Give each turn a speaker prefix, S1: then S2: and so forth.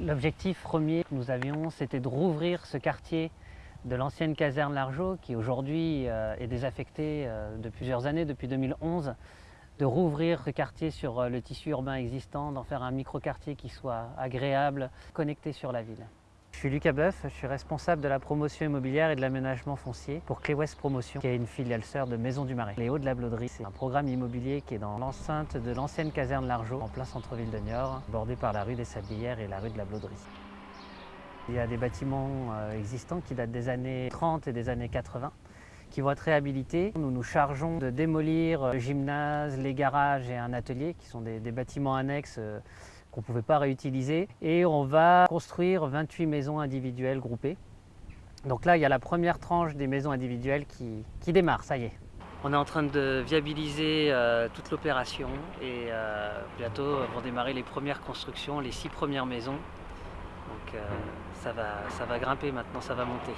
S1: L'objectif premier que nous avions, c'était de rouvrir ce quartier de l'ancienne caserne Largeau, qui aujourd'hui euh, est désaffecté euh, de plusieurs années, depuis 2011, de rouvrir ce quartier sur euh, le tissu urbain existant, d'en faire un micro-quartier qui soit agréable, connecté sur la ville. Je suis Lucas Boeuf, je suis responsable de la promotion immobilière et de l'aménagement foncier pour Clé West Promotion, qui est une filiale sœur de Maison du Marais. Les Hauts de la Blauderie, c'est un programme immobilier qui est dans l'enceinte de l'ancienne caserne Largeau, en plein centre-ville de Niort, bordé par la rue des Sablières et la rue de la Blauderie. Il y a des bâtiments euh, existants qui datent des années 30 et des années 80 qui vont être réhabilités. Nous nous chargeons de démolir le gymnase, les garages et un atelier qui sont des, des bâtiments annexes euh, qu'on ne pouvait pas réutiliser. Et on va construire 28 maisons individuelles groupées. Donc là, il y a la première tranche des maisons individuelles qui, démarre, ça y est. On est en train de viabiliser euh, toute l'opération et euh, bientôt vont démarrer les premières constructions, les six premières maisons. Donc euh, ça, va, ça va grimper maintenant, ça va monter.